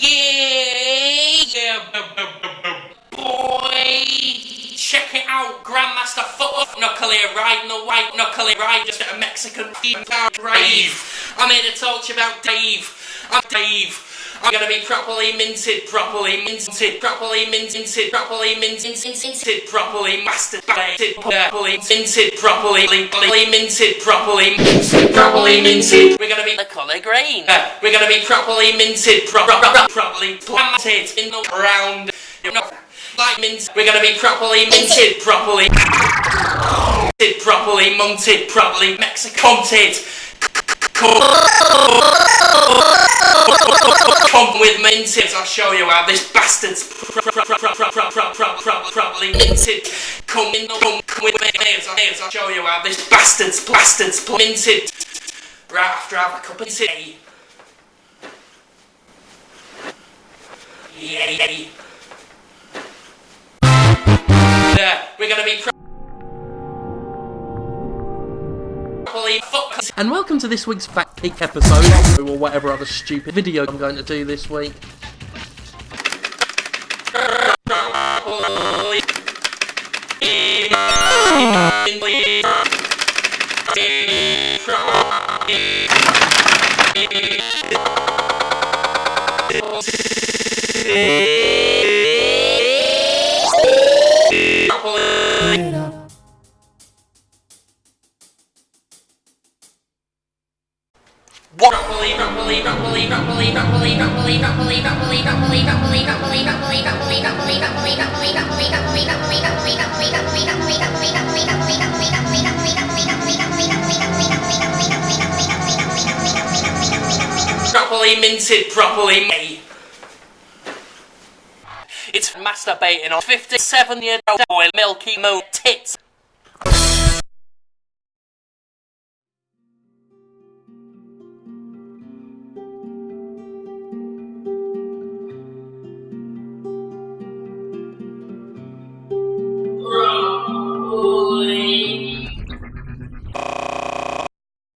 Yeah, yeah, boy. Check it out, Grandmaster Foot Knuckle here, riding the white knuckle here, riding just a Mexican grave. I'm here to talk to you about Dave. I'm Dave. I'm gonna be properly minted, properly minted, properly minted, properly minted, minted, properly masturbated, properly minted, properly, minted, properly minted, properly minted. We're gonna be the colour green. Uh, we're gonna be properly minted, pro- pro- pro- properly planted in the ground. Like mint. We're gonna be properly minted, properly, minted, properly munted, properly Mexicanted. Come with minted, I'll show you how this bastard's properly minted. Come in, come, come with me, I'll show you how this bastard's bastard's minted. Right after I have a cup of tea. Yay. Yeah, we're gonna be fucked. And welcome to this week's Fact Peek episode, or whatever other stupid video I'm going to do this week. Properly, properly minted, properly made. It's masturbating on 57 year old boy Milky Moon tits.